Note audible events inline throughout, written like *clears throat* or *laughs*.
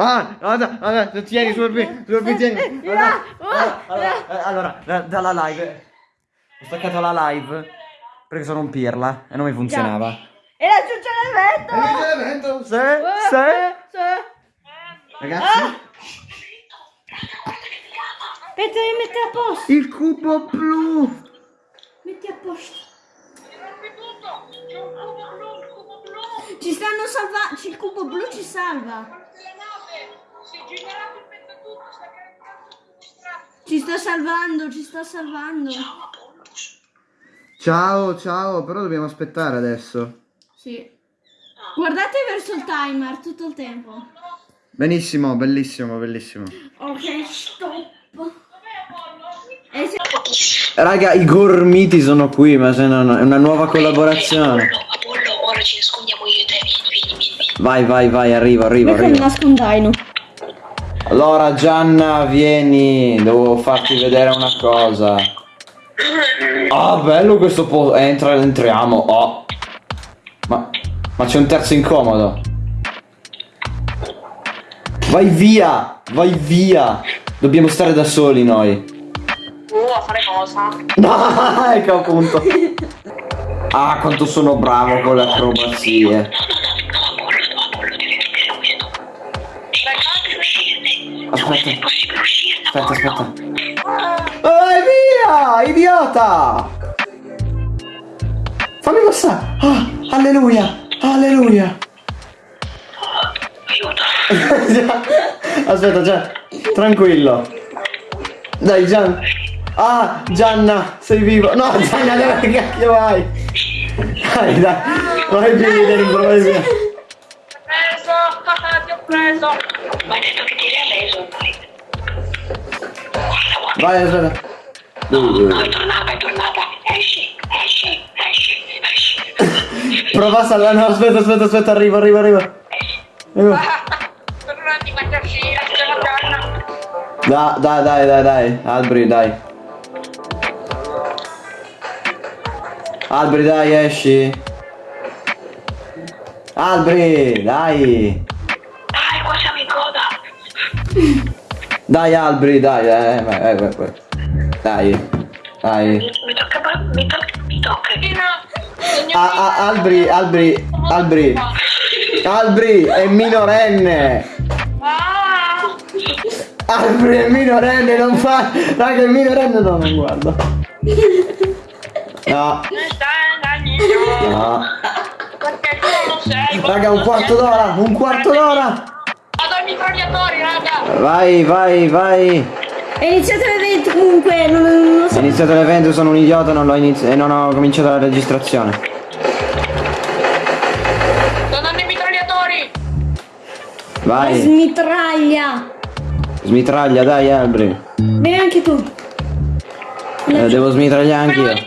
Ah, guarda, guarda, tieni sul B, sul B, tieni. Guarda. Ah, Allora, allora, allora, da- dalla live. Ho staccato la live perché sono un pirla e non mi funzionava. E la ciuccia l'evento! L'evento, se, se. Ragazzi, Aspetta, devi mettere a posto. il cubo blu. Metti a posto. Ci stanno salvando. Il cubo blu ci salva. Ci sta salvando, ci sta salvando. Ciao, ciao, però dobbiamo aspettare adesso. Sì. Guardate verso il timer tutto il tempo. Benissimo, bellissimo, bellissimo. Ok, stop. E se- Raga, i gormiti sono qui, ma se no, no, è una nuova collaborazione. Apollo, Apollo, ora ci nascondiamo io e te, vieni, vieni, vieni. Vai, vai, vai, arrivo, arrivo, arrivo. nascondaino. Allora, Gianna, vieni, devo farti vedere una cosa. Ah, bello questo posto. Entra, entriamo. Oh. Ma, ma c'è un terzo incomodo. Vai via, vai via. Dobbiamo stare da soli noi. Uh, a fare cosa? No, ecco appunto. Ah, quanto sono bravo con le acrobazie. Aspetta. È uscirne, Aspetta, aspetta. Vai via, idiota! Fammi passare. Ah, alleluia, alleluia. Aiuto. *laughs* Aspetta, Gian, tranquillo. Dai, Gian. Ah, Gianna, sei vivo. No, Gianna, dove *laughs* cacchio vai? Dai, dai, vai via dentro, vai via. Preso, ti ho preso. Ma hai detto che ti reso, dai. Guarda, guarda. Vai, aspetta. No, è tornata, è tornata. Esci, esci, esci, esci. Prova a salvare. No, aspetta, aspetta, aspetta, arrivo, arrivo, arrivo. Arrivo. Per un attimo faccio uscire, c'è la canna. Da, dai, dai, dai, dai. Albri, dai. Albri, dai, esci. Albri. Dai, Dai, Albri, dai, eh, vai, vai, vai, vai. Dai, dai. Mi, mi tocca, mi tocca, mi tocca. Ah, ah, Albri, Albri, Albri. Albri è minorenne. Ah, Albri è minorenne, non fa. Raga, è minorenne, no, non guarda. No, non stai andando. no. Perché tu non sei. Raga, un quarto d'ora, un quarto d'ora. Mitragliatori, raga. Vai, vai, vai. È iniziato l'evento comunque, non, non so. iniziato l'evento, sono un idiota, non l'ho iniziato e non ho cominciato la registrazione. Sto andando ai mitragliatori. Vai, Smitraglia. smitraglia, dai, Albri. Vieni anche tu. Eh, devo smitragliare anch'io.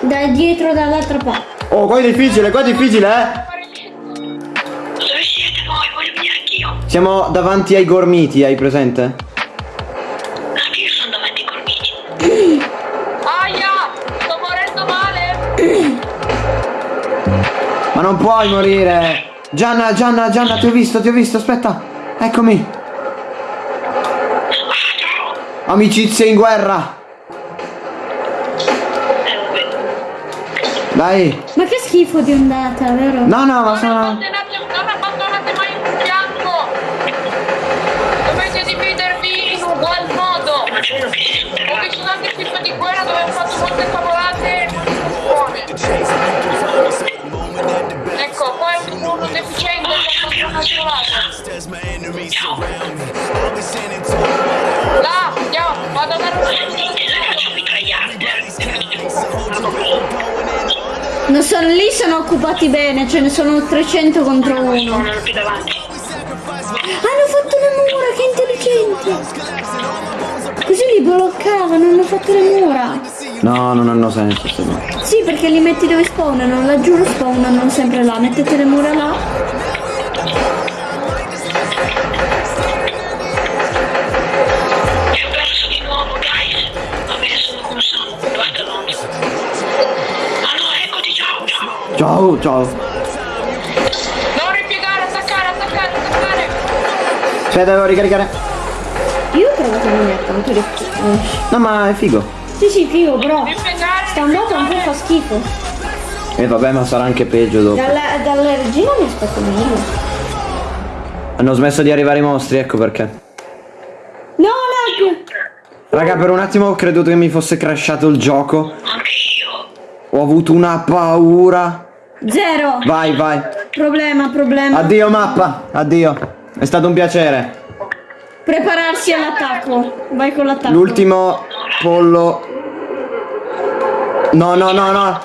Da dietro, dall'altra parte. Oh, qua è difficile, qua è difficile, eh. Siamo davanti ai gormiti, hai presente? Anche io sono davanti ai colmiti. *gasps* Aia! Sto morendo male! *clears throat* Ma non puoi morire. Gianna, Gianna, Gianna, ti ho visto, ti ho visto, aspetta. Eccomi. Ciao! Amicizie in guerra. Dai. Ma che schifo di ondata, vero? No, no, ma sono... non abbandonate mai un fianco! Dividervi in ugual modo! Ho visto tanti film di guerra dove hanno fatto molte cavolate e molte buone. Ecco, è un uno deficiente che ha fatto una cavolata. Là, andiamo, vado a dare. Non sono lì, sono occupati bene, ce ne sono 300 contro uno. Così li bloccavano, hanno fatto le mura. No, non hanno senso, se no. Sì, perché li metti dove spawnano, la giuro spawnano sempre là, mettete le mura là. Ciao, ciao. Non ripiegare, attaccare, attaccare, attaccare. Aspetta, devo ricaricare. Io trovo che non è tanto difficile. No, ma è figo. Sì, sì, figo, però. Sta po' un po' fa schifo. E vabbè, ma sarà anche peggio dopo. Dalla, dalla regina mi aspetto meglio. Hanno smesso di arrivare i mostri, ecco perché. No, lag! Raga, per un attimo ho creduto che mi fosse crashato il gioco. Anche io. Ho avuto una paura. Zero! Vai, vai. Problema, problema. Addio mappa, addio. È stato un piacere. Prepararsi all'attacco. Vai con l'attacco. L'ultimo pollo. No, no, no, no.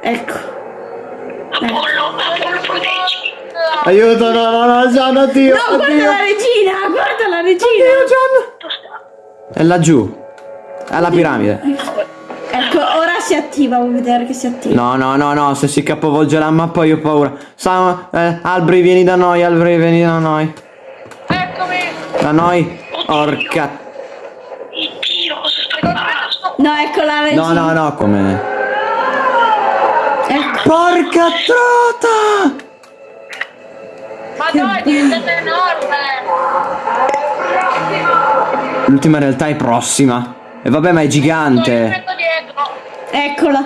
Ecco. Proteggi. Aiuto, no, no, no, Gian, addio. No, guarda addio. la regina! Guarda la regina! Addio, Gian. È laggiù. Alla piramide. Ecco, ora si attiva, vuoi vedere che si attiva. No, no, no, no, se si capovolge la mappa io ho paura. Sam, eh, Albri vieni da noi, Albri vieni da noi. Eccomi. Da noi. Orca. Dio, cosa sto imparando? No, ecco la regina. No, no, no, come. Ecco. Porca trota! Ma dai, è diventata enorme. L'ultima realtà è prossima. E vabbè, ma è gigante. Eccola.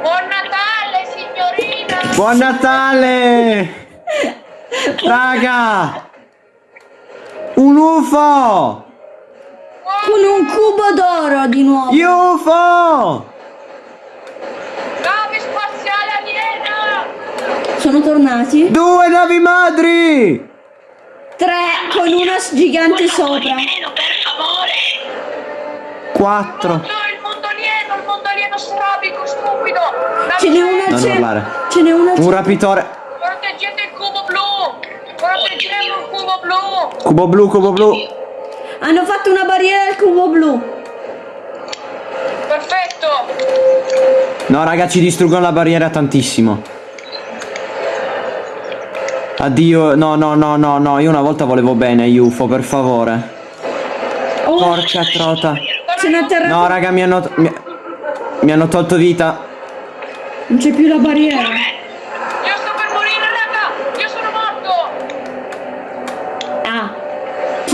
Buon Natale, signorina. Buon Natale! *laughs* Raga! Un UFO! Con un cubo d'oro di nuovo. UFO! Nave spaziale aliena. Sono tornati. Due navi madri! Tre con una gigante sopra. Meno, per favore. Quattro. No, il mondo alieno, il mondo alieno strabico, stupido. Ce n'è una. Ce n'è una Un rapitore. Proteggete il cubo blu. Proteggeremo il cubo blu. Cubo blu, cubo blu. Hanno fatto una barriera al cubo blu. Perfetto. No, raga, ci distruggono la barriera tantissimo. Addio, no, no, no, no, no, io una volta volevo bene, UFO, per favore. Oh, Porca trota. No, raga, mi hanno, mi, mi hanno tolto vita. Non c'è più la barriera.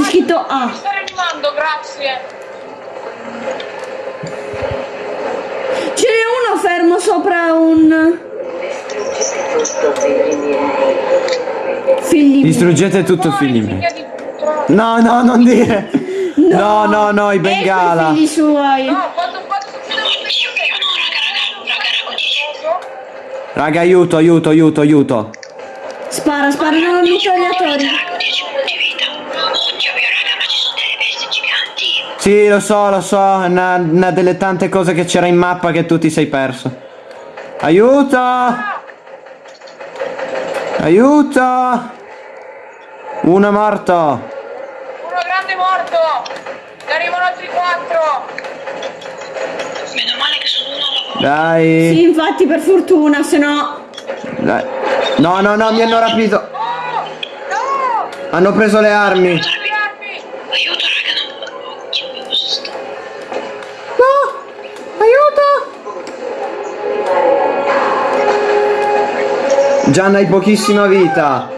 Scritto A. Mi sta rianimando, grazie. Ce n'è uno fermo sopra un. Figli. miei. Distruggete tutto, Fuori, figli miei. No, no, non dire. No, no, no, i Ecco i bengala. figli suoi. No, quando quando no, raga, raga, raga, raga, Raga, aiuto, aiuto, aiuto, aiuto. Spara, sparano i mitragliatori. Raga, Sì, lo so, lo so, è una, una delle tante cose che c'era in mappa che tu ti sei perso. Aiuto! Aiuto! Uno è morto. Uno grande morto. Ne arrivano altri quattro. Meno male che sono uno Dai. Sì, infatti, per fortuna, se no. Dai. No, no, no, mi hanno rapito. Oh! No! Hanno preso le armi! Gianna hai pochissima vita.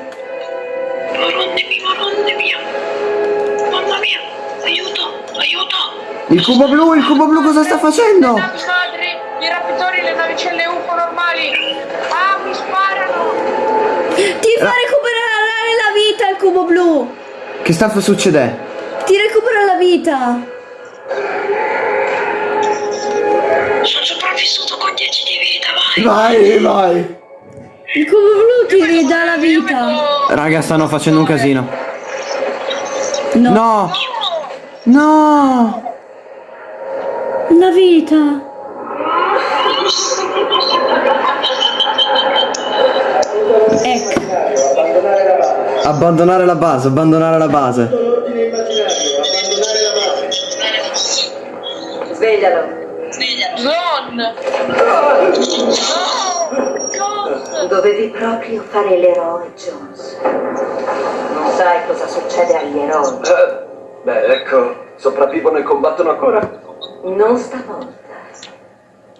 Maronne mia, maronne mia. Mamma mia, aiuto, aiuto. Il cubo blu, il cubo blu cosa sta Le facendo? navi madri, i rapitori, le navicelle UFO normali. Ah, mi sparano. Ti fa recuperare la vita il cubo blu. Che sta succedendo? Ti recupera la vita. Sono sopravvissuto con 10 di vita, vai. Vai, vai. Il cubo blu ti ridà la vita. Raga, stanno facendo un casino. No. No! no. La vita. Ecco. Abbandonare la base, abbandonare la base. Sveglialo. Zon. No. Jones. Dovevi proprio fare l'eroe, Jones. Non sai cosa succede agli eroi. Eh, beh, ecco, sopravvivono e combattono ancora. Non stavolta.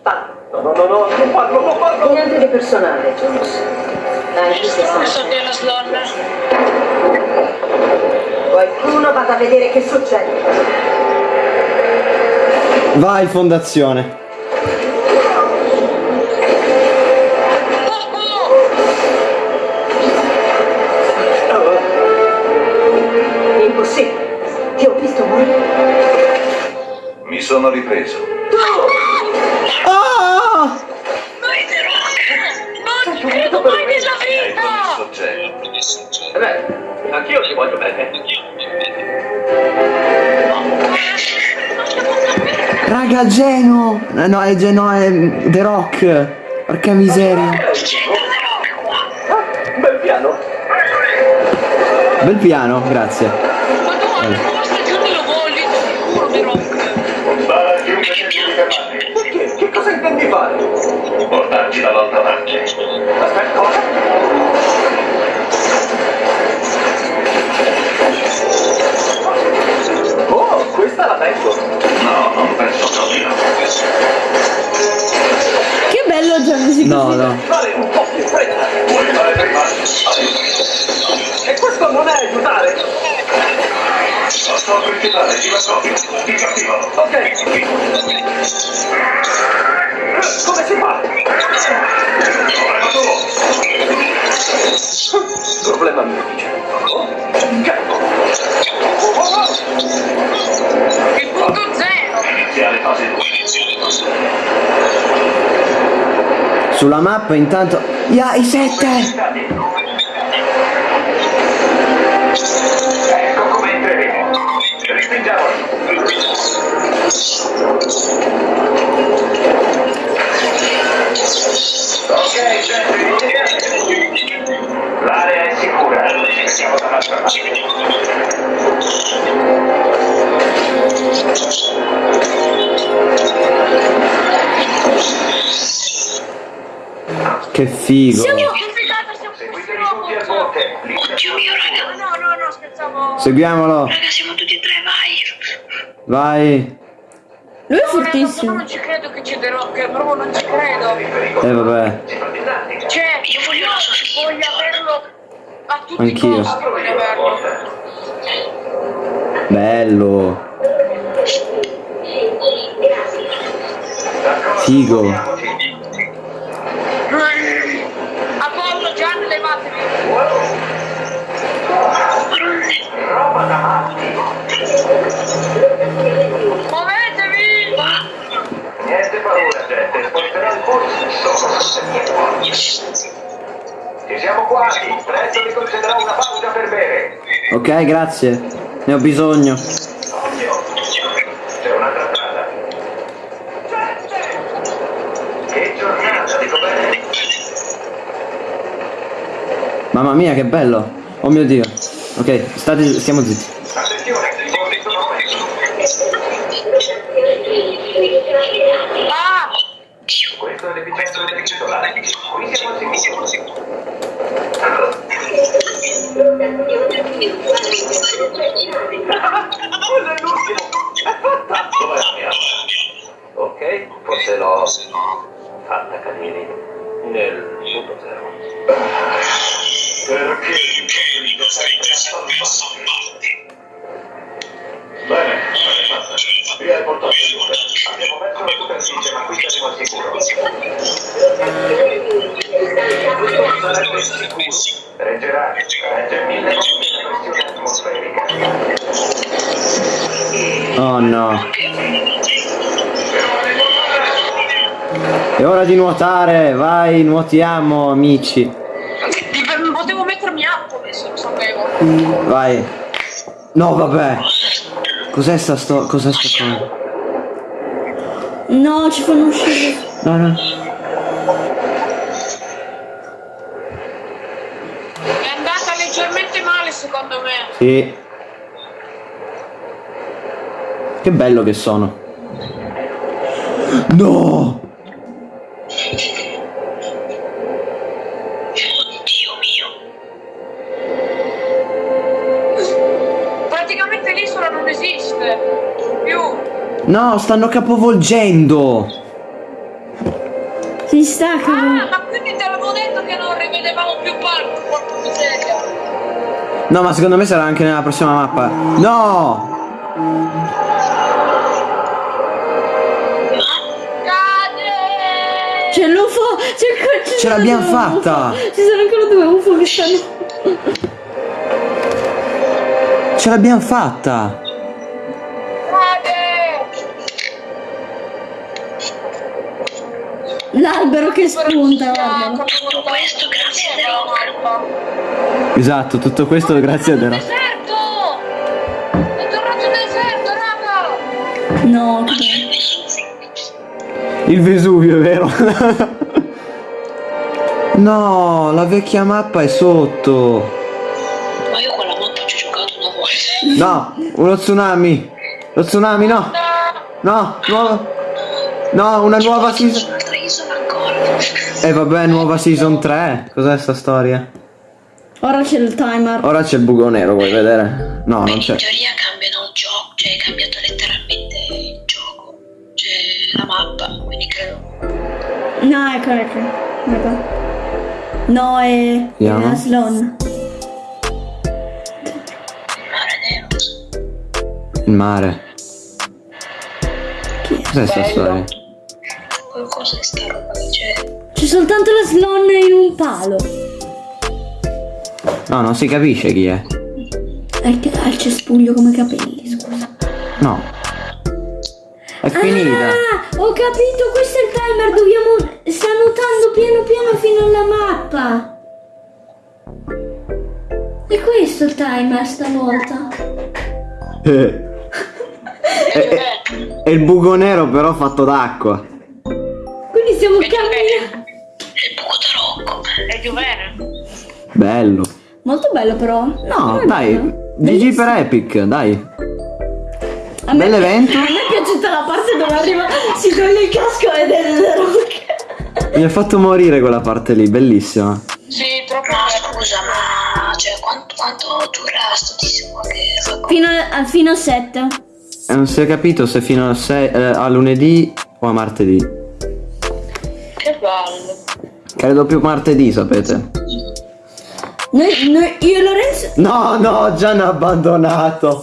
Fallo. No, no, no, no, non farlo, non farlo! Niente di personale, Jones. Anche se Sono della slonna. Qualcuno vada a vedere che succede. Vai, fondazione. Raga, Geno! No, è Geno, è The Rock. Porca miseria. Ah, bel piano. Bel piano, grazie. Chiunque che cosa intendi fare? Portarci la volta avanti. Questa la penso. No, non penso proprio. Che bello già così No, così. no. Fare un po' più fretta. Vuoi fare prima? E questo non è aiutare. Non so aiutare, ti nascondi. Ti capivo. Ok. Come si fa? Problema mio, dice. Zero! Iniziale fase 2. Sulla mappa intanto... Ya, i sette! Ecco come entreremo. Ok, gente. Siamo dall'altra parte. Che figo. Siamo Oddio mio raga! No, no, no, scherzavo! Seguiamolo. Raga, siamo tutti e tre, vai! Vai. Lui è No, raga, fortissimo. non ci credo che c'è The Rock, proprio non ci credo! Eh vabbè. Cioè, io voglio la sua skin! Voglio averlo a tutti Anch'io. Bello. Figo. Apollo, Gian, levatevi! Muovetevi! Niente paura, gente. Sposterò il polso. Ci siamo quasi. Presto vi concederò una pausa per bere. Ok, grazie. Ne ho bisogno. Occhio. C'è un'altra strada. Che giornata, dico bene. Mamma mia, che bello. Oh mio dio. Ok, state, stiamo zitti. Quello è l'ultimo. Dov'è la mia? Ok, forse l'ho fatta cadere nel punto zero. Perché mi sempre salvarti? Bene. Via il portone due. Abbiamo messo la superficie, ma qui siamo al sicuro. Sarebbe sicuro. Reggerà, regge mille volte la pressione atmosferica. Oh no. È ora di nuotare. Vai, nuotiamo, amici. Potevo mettermi up adesso, lo sapevo. Vai. No, vabbè. Cos'è sta sto... Cos'è sta cosa? No, ci fanno uscire. No, no. È andata leggermente male Sì. Che bello che sono. No! Dio mio. Praticamente l'isola non esiste. Più. No, stanno capovolgendo. Si stacca. Ah, ma quindi te l'avevo detto che non rivedevamo più miseria. No, ma secondo me sarà anche nella prossima mappa. No! Cade! C'è l'UFO! C'è ci Ce l'abbiamo fatta! Ci sono ancora due UFO che stanno. Ce l'abbiamo fatta! L'albero che spunta, guardalo. Tutto questo grazie a Rock. Esatto, tutto questo grazie a The Rock. Deserto! È tornato il deserto, raga! No, c'è il Vesuvio. È vero? *laughs* no, la vecchia mappa è sotto. Ma io con la mappa ci ho giocato una volta. No, uno tsunami. Lo tsunami, no. No, nuova. No, una nuova season. Ancora. Eh vabbè, nuova season 3. Cos'è sta storia? Ora c'è il timer. Ora c'è il buco nero, vuoi vedere? No, non Quindi c'è. in teoria cambiano il gioco, cioè è cambiato letteralmente il gioco. C'è la mappa, quindi credo. No, ecco, ecco. ecco. No, è. Vediamo. È Aslan. Mare nero. Il mare. Cos'è sta storia? Qualcosa è sta roba che c'è. C'è soltanto la Slon in un palo. No, non si capisce chi è. Ha il cespuglio come capelli, scusa. No. È finita. Ah, ho capito, questo è il timer, dobbiamo... Sta nuotando piano piano fino alla mappa. E questo il timer stavolta. Eh. *laughs* È, è- è il buco nero però fatto d'acqua. Camminando. È il buco da Rocco. È più bene. Bello. Molto bello però. No, dai. bello. GG per Epic, dai. A me- Bell'evento. *laughs* A me è piaciuta la parte dove arriva, si toglie il casco ed è il rock. Mi ha fatto morire quella parte lì, bellissima. Sì, troppo. No, scusa, ma cioè quanto, quanto dura sto tizio qua che Fino a, fino a 7. E non si è capito se fino a, sei- eh, a lunedì o a martedì. Bello. Credo più martedì, sapete. Noi, noi- io e Lorenzo, No, no, già ne ha abbandonato.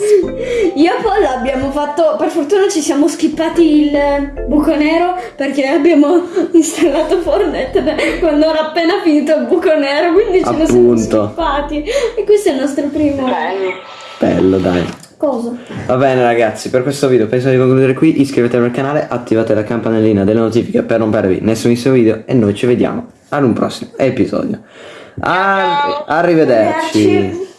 io e Paul abbiamo fatto, per fortuna ci siamo skippati il buco nero perché abbiamo installato Fortnite quando era appena finito il buco nero, quindi ce ne siamo Appunto. skippati. E questo è il nostro primo Bello, dai. Cosa. Va bene ragazzi, per questo video penso di concludere qui, iscrivetevi al canale, attivate la campanellina delle notifiche per non perdervi nessunissimo video e noi ci vediamo ad un prossimo episodio. Arri- arrivederci. Arrivederci.